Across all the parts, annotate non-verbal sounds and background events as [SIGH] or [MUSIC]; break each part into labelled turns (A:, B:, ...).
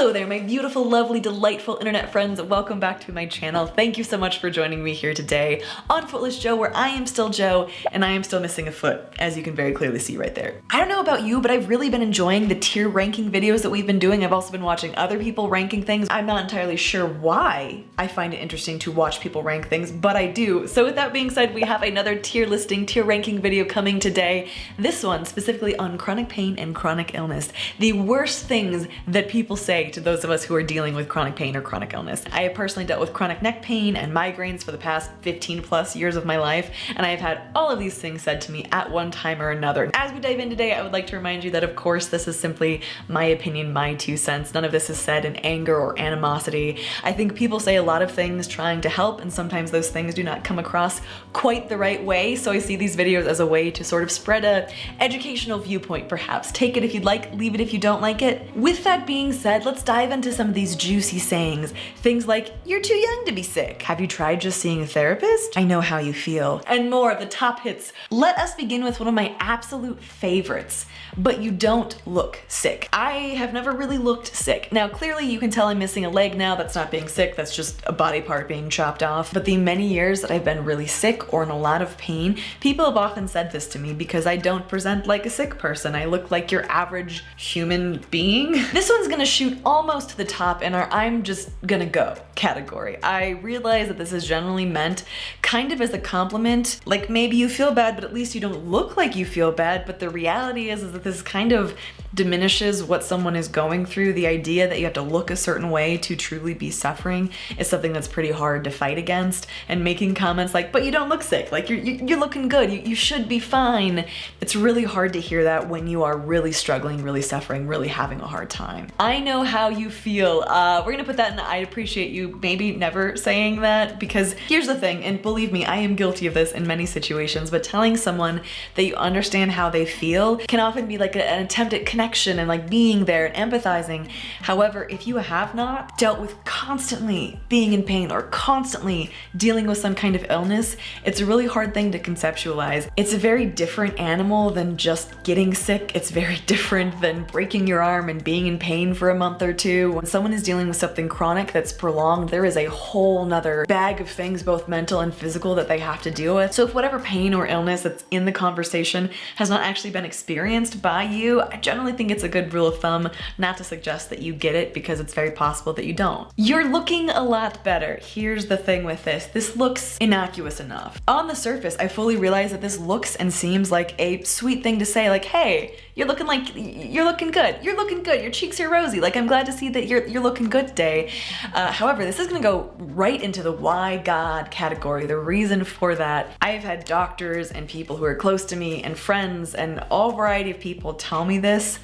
A: Hello there, my beautiful, lovely, delightful internet friends. Welcome back to my channel. Thank you so much for joining me here today on Footless Joe, where I am still Joe and I am still missing a foot, as you can very clearly see right there. I don't know about you, but I've really been enjoying the tier ranking videos that we've been doing. I've also been watching other people ranking things. I'm not entirely sure why I find it interesting to watch people rank things, but I do. So with that being said, we have another tier listing, tier ranking video coming today. This one specifically on chronic pain and chronic illness. The worst things that people say to those of us who are dealing with chronic pain or chronic illness. I have personally dealt with chronic neck pain and migraines for the past 15 plus years of my life, and I have had all of these things said to me at one time or another. As we dive in today, I would like to remind you that of course this is simply my opinion, my two cents. None of this is said in anger or animosity. I think people say a lot of things trying to help, and sometimes those things do not come across quite the right way, so I see these videos as a way to sort of spread a educational viewpoint perhaps. Take it if you'd like, leave it if you don't like it. With that being said, let's dive into some of these juicy sayings. Things like, you're too young to be sick. Have you tried just seeing a therapist? I know how you feel. And more of the top hits. Let us begin with one of my absolute favorites, but you don't look sick. I have never really looked sick. Now, clearly you can tell I'm missing a leg now. That's not being sick. That's just a body part being chopped off. But the many years that I've been really sick or in a lot of pain, people have often said this to me because I don't present like a sick person. I look like your average human being. This one's gonna shoot almost to the top in our I'm just gonna go category. I realize that this is generally meant kind of as a compliment, like maybe you feel bad, but at least you don't look like you feel bad. But the reality is, is that this kind of diminishes what someone is going through. The idea that you have to look a certain way to truly be suffering is something that's pretty hard to fight against. And making comments like, but you don't look sick, like you're, you're looking good, you, you should be fine. It's really hard to hear that when you are really struggling, really suffering, really having a hard time. I know how you feel. Uh, we're gonna put that in I appreciate you maybe never saying that because here's the thing, and believe me, I am guilty of this in many situations, but telling someone that you understand how they feel can often be like an attempt at connection and like being there and empathizing. However, if you have not dealt with constantly being in pain or constantly dealing with some kind of illness, it's a really hard thing to conceptualize. It's a very different animal than just getting sick. It's very [LAUGHS] different than breaking your arm and being in pain for a month or two. When someone is dealing with something chronic that's prolonged, there is a whole nother bag of things, both mental and physical, that they have to deal with. So if whatever pain or illness that's in the conversation has not actually been experienced by you, I generally think it's a good rule of thumb not to suggest that you get it because it's very possible that you don't. You're looking a lot better. Here's the thing with this. This looks innocuous enough. On the surface, I fully realize that this looks and seems like a sweet thing to say like, hey, you're looking like, you're looking good. You're looking good. Your cheeks are rosy. Like, I'm glad to see that you're, you're looking good today. Uh, however, this is gonna go right into the why God category. The reason for that, I have had doctors and people who are close to me and friends and all variety of people tell me this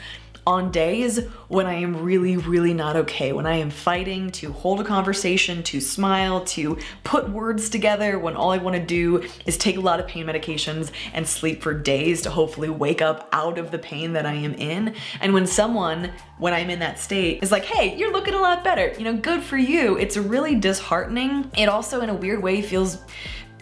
A: on days when I am really, really not okay, when I am fighting to hold a conversation, to smile, to put words together, when all I wanna do is take a lot of pain medications and sleep for days to hopefully wake up out of the pain that I am in. And when someone, when I'm in that state, is like, hey, you're looking a lot better, you know, good for you, it's really disheartening. It also in a weird way feels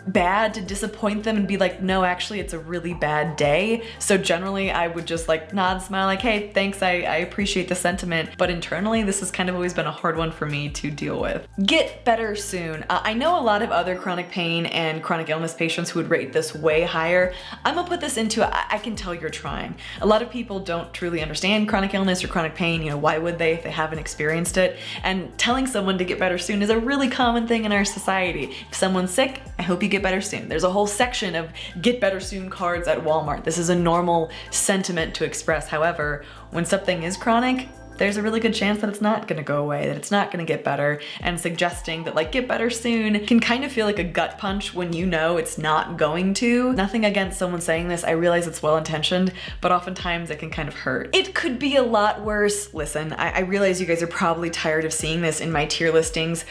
A: bad to disappoint them and be like, no, actually it's a really bad day. So generally I would just like nod, smile like, hey, thanks, I, I appreciate the sentiment. But internally, this has kind of always been a hard one for me to deal with. Get better soon. Uh, I know a lot of other chronic pain and chronic illness patients who would rate this way higher. I'm gonna put this into, I, I can tell you're trying. A lot of people don't truly understand chronic illness or chronic pain. You know, why would they if they haven't experienced it? And telling someone to get better soon is a really common thing in our society. If someone's sick, I hope you get better soon. There's a whole section of get better soon cards at Walmart. This is a normal sentiment to express. However, when something is chronic, there's a really good chance that it's not gonna go away, that it's not gonna get better, and suggesting that like get better soon can kind of feel like a gut punch when you know it's not going to. Nothing against someone saying this, I realize it's well-intentioned, but oftentimes it can kind of hurt. It could be a lot worse. Listen, I, I realize you guys are probably tired of seeing this in my tier listings,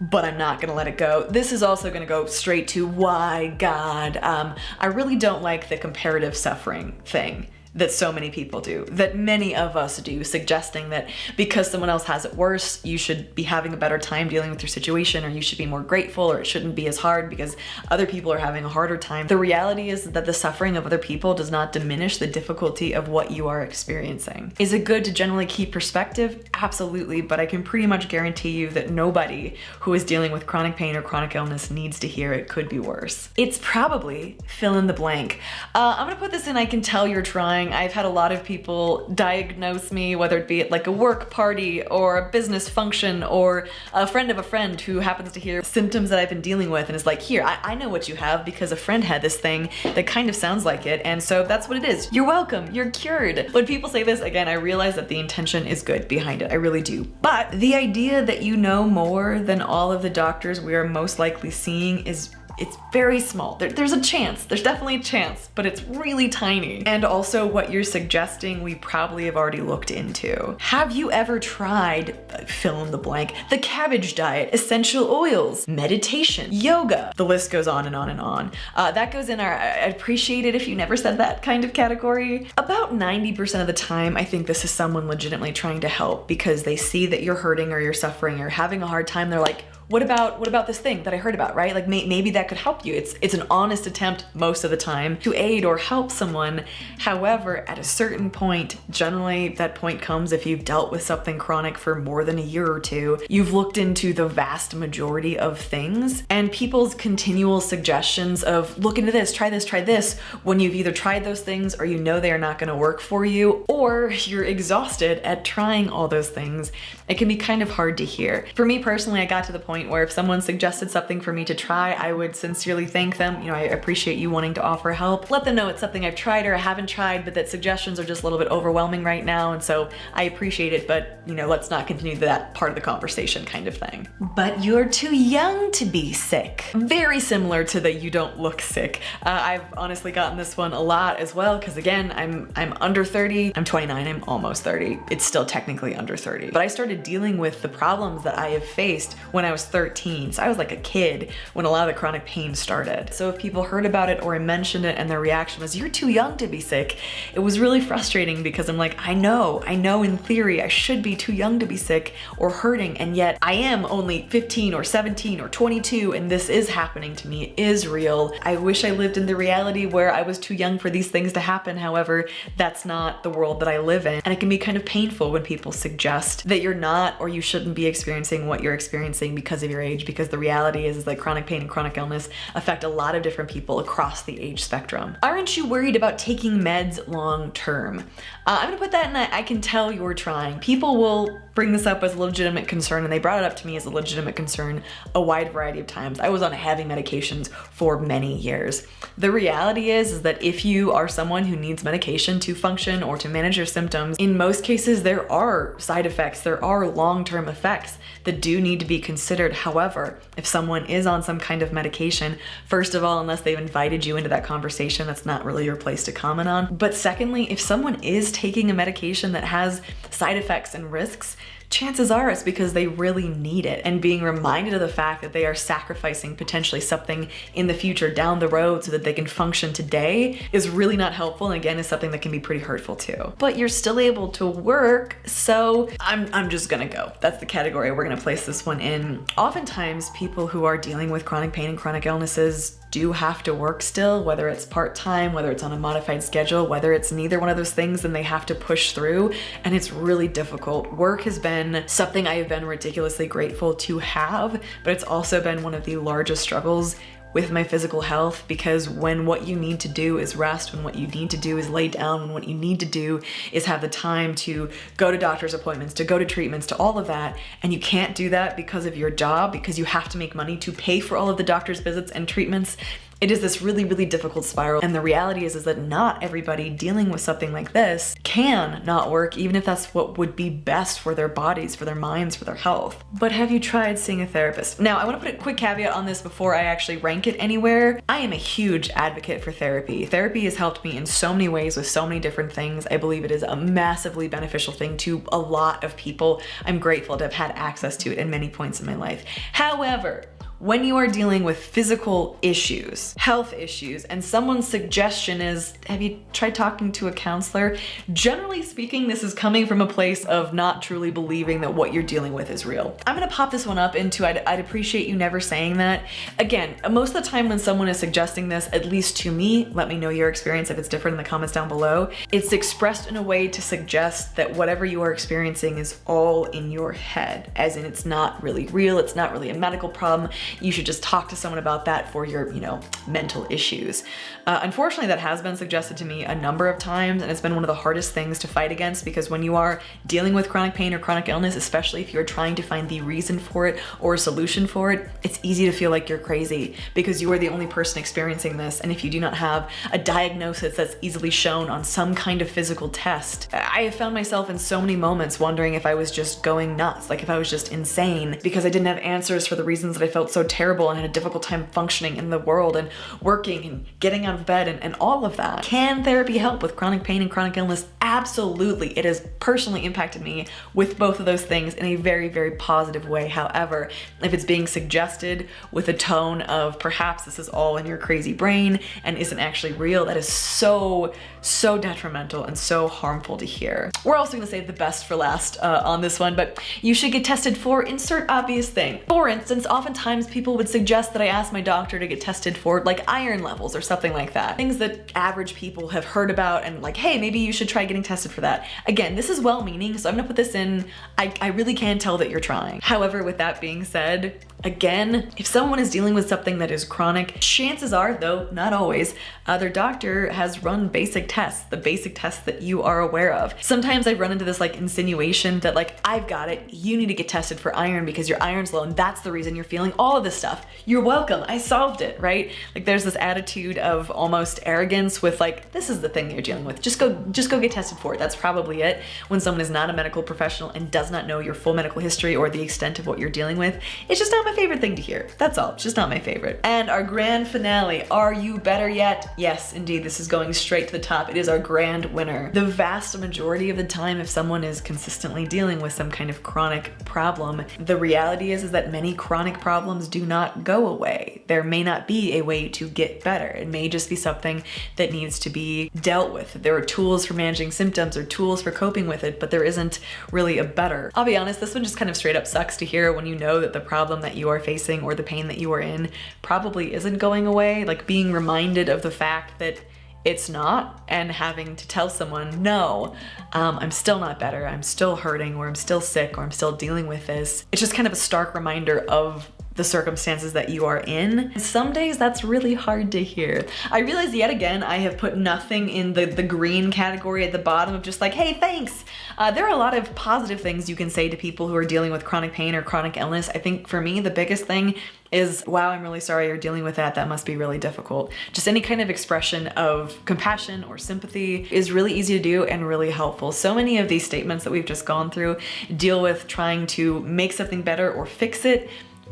A: but I'm not gonna let it go. This is also gonna go straight to why God. Um, I really don't like the comparative suffering thing that so many people do, that many of us do, suggesting that because someone else has it worse, you should be having a better time dealing with your situation or you should be more grateful or it shouldn't be as hard because other people are having a harder time. The reality is that the suffering of other people does not diminish the difficulty of what you are experiencing. Is it good to generally keep perspective? Absolutely, but I can pretty much guarantee you that nobody who is dealing with chronic pain or chronic illness needs to hear it could be worse. It's probably fill in the blank. Uh, I'm gonna put this in I can tell you're trying. I've had a lot of people diagnose me, whether it be at like a work party or a business function or a friend of a friend who happens to hear symptoms that I've been dealing with and is like, here, I, I know what you have because a friend had this thing that kind of sounds like it. And so that's what it is. You're welcome, you're cured. When people say this, again, I realize that the intention is good behind it. I really do. But the idea that you know more than all of the doctors we are most likely seeing is it's very small. There, there's a chance, there's definitely a chance, but it's really tiny. And also what you're suggesting we probably have already looked into. Have you ever tried, uh, fill in the blank, the cabbage diet, essential oils, meditation, yoga? The list goes on and on and on. Uh, that goes in our, I'd appreciate it if you never said that kind of category. About 90% of the time, I think this is someone legitimately trying to help because they see that you're hurting or you're suffering or having a hard time. They're like, what about what about this thing that I heard about, right? Like may, maybe that could help you. It's it's an honest attempt most of the time to aid or help someone. However, at a certain point, generally that point comes if you've dealt with something chronic for more than a year or two, you've looked into the vast majority of things and people's continual suggestions of look into this, try this, try this, when you've either tried those things or you know they are not gonna work for you, or you're exhausted at trying all those things, it can be kind of hard to hear. For me personally, I got to the point where if someone suggested something for me to try, I would sincerely thank them. You know, I appreciate you wanting to offer help. Let them know it's something I've tried or I haven't tried, but that suggestions are just a little bit overwhelming right now. And so I appreciate it, but you know, let's not continue that part of the conversation kind of thing. But you're too young to be sick. Very similar to the you don't look sick. Uh, I've honestly gotten this one a lot as well, because again, I'm, I'm under 30, I'm 29, I'm almost 30. It's still technically under 30. But I started dealing with the problems that I have faced when I was 13. So I was like a kid when a lot of the chronic pain started. So if people heard about it or I mentioned it and their reaction was, you're too young to be sick, it was really frustrating because I'm like, I know, I know in theory I should be too young to be sick or hurting and yet I am only 15 or 17 or 22 and this is happening to me, it is real. I wish I lived in the reality where I was too young for these things to happen. However, that's not the world that I live in. And it can be kind of painful when people suggest that you're not or you shouldn't be experiencing what you're experiencing because of your age because the reality is, is that chronic pain and chronic illness affect a lot of different people across the age spectrum. Aren't you worried about taking meds long term? Uh, I'm gonna put that in I can tell you're trying. People will bring this up as a legitimate concern and they brought it up to me as a legitimate concern a wide variety of times. I was on heavy medications for many years. The reality is, is that if you are someone who needs medication to function or to manage your symptoms, in most cases there are side effects, there are long-term effects that do need to be considered. However, if someone is on some kind of medication, first of all, unless they've invited you into that conversation, that's not really your place to comment on. But secondly, if someone is taking a medication that has side effects and risks, chances are it's because they really need it. And being reminded of the fact that they are sacrificing potentially something in the future down the road so that they can function today is really not helpful. And again, is something that can be pretty hurtful too. But you're still able to work. So I'm, I'm just gonna go. That's the category we're gonna place this one in. Oftentimes people who are dealing with chronic pain and chronic illnesses do have to work still, whether it's part-time, whether it's on a modified schedule, whether it's neither one of those things and they have to push through and it's really difficult. Work has been something I have been ridiculously grateful to have, but it's also been one of the largest struggles with my physical health because when what you need to do is rest, when what you need to do is lay down, when what you need to do is have the time to go to doctor's appointments, to go to treatments, to all of that, and you can't do that because of your job, because you have to make money to pay for all of the doctor's visits and treatments, it is this really, really difficult spiral. And the reality is, is that not everybody dealing with something like this can not work, even if that's what would be best for their bodies, for their minds, for their health. But have you tried seeing a therapist? Now, I wanna put a quick caveat on this before I actually rank it anywhere. I am a huge advocate for therapy. Therapy has helped me in so many ways with so many different things. I believe it is a massively beneficial thing to a lot of people. I'm grateful to have had access to it in many points in my life. However, when you are dealing with physical issues, health issues, and someone's suggestion is, have you tried talking to a counselor? Generally speaking, this is coming from a place of not truly believing that what you're dealing with is real. I'm gonna pop this one up into I'd, I'd appreciate you never saying that. Again, most of the time when someone is suggesting this, at least to me, let me know your experience if it's different in the comments down below, it's expressed in a way to suggest that whatever you are experiencing is all in your head, as in it's not really real, it's not really a medical problem, you should just talk to someone about that for your, you know, mental issues. Uh, unfortunately, that has been suggested to me a number of times, and it's been one of the hardest things to fight against because when you are dealing with chronic pain or chronic illness, especially if you're trying to find the reason for it or a solution for it, it's easy to feel like you're crazy because you are the only person experiencing this. And if you do not have a diagnosis that's easily shown on some kind of physical test, I have found myself in so many moments wondering if I was just going nuts, like if I was just insane because I didn't have answers for the reasons that I felt so terrible and had a difficult time functioning in the world and working and getting out of bed and, and all of that. Can therapy help with chronic pain and chronic illness? Absolutely. It has personally impacted me with both of those things in a very, very positive way. However, if it's being suggested with a tone of perhaps this is all in your crazy brain and isn't actually real, that is so, so detrimental and so harmful to hear. We're also gonna save the best for last uh, on this one, but you should get tested for insert obvious thing. For instance, oftentimes people would suggest that I ask my doctor to get tested for like iron levels or something like that. Things that average people have heard about and like, hey, maybe you should try getting tested for that. Again, this is well-meaning, so I'm gonna put this in. I, I really can tell that you're trying. However, with that being said, Again, if someone is dealing with something that is chronic, chances are, though not always, uh, their doctor has run basic tests, the basic tests that you are aware of. Sometimes I run into this like insinuation that like, I've got it, you need to get tested for iron because your iron's low and that's the reason you're feeling all of this stuff. You're welcome, I solved it, right? Like there's this attitude of almost arrogance with like, this is the thing you're dealing with. Just go, just go get tested for it. That's probably it. When someone is not a medical professional and does not know your full medical history or the extent of what you're dealing with, it's just not my favorite thing to hear. That's all, it's just not my favorite. And our grand finale, Are You Better Yet? Yes, indeed, this is going straight to the top. It is our grand winner. The vast majority of the time, if someone is consistently dealing with some kind of chronic problem, the reality is, is that many chronic problems do not go away. There may not be a way to get better. It may just be something that needs to be dealt with. There are tools for managing symptoms or tools for coping with it, but there isn't really a better. I'll be honest, this one just kind of straight up sucks to hear when you know that the problem that you are facing or the pain that you are in probably isn't going away. Like being reminded of the fact that it's not and having to tell someone, no, um, I'm still not better, I'm still hurting, or I'm still sick, or I'm still dealing with this. It's just kind of a stark reminder of the circumstances that you are in. Some days that's really hard to hear. I realize yet again I have put nothing in the, the green category at the bottom of just like, hey, thanks. Uh, there are a lot of positive things you can say to people who are dealing with chronic pain or chronic illness. I think for me, the biggest thing is, wow, I'm really sorry you're dealing with that. That must be really difficult. Just any kind of expression of compassion or sympathy is really easy to do and really helpful. So many of these statements that we've just gone through deal with trying to make something better or fix it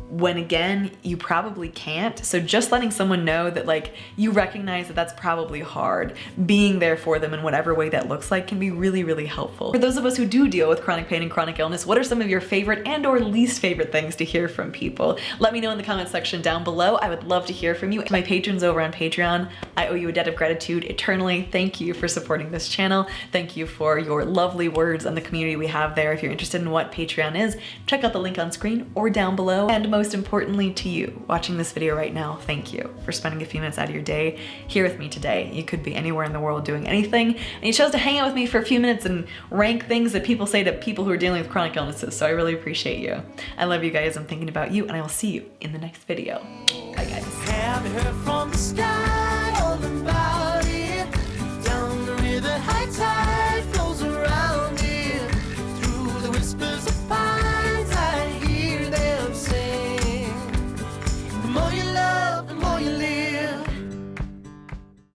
A: when again, you probably can't. So just letting someone know that like you recognize that that's probably hard, being there for them in whatever way that looks like can be really, really helpful. For those of us who do deal with chronic pain and chronic illness, what are some of your favorite and or least favorite things to hear from people? Let me know in the comment section down below. I would love to hear from you. To my patrons over on Patreon, I owe you a debt of gratitude eternally. Thank you for supporting this channel. Thank you for your lovely words and the community we have there. If you're interested in what Patreon is, check out the link on screen or down below. And most importantly to you watching this video right now, thank you for spending a few minutes out of your day here with me today. You could be anywhere in the world doing anything and you chose to hang out with me for a few minutes and rank things that people say to people who are dealing with chronic illnesses. So I really appreciate you. I love you guys. I'm thinking about you and I will see you in the next video. Bye guys.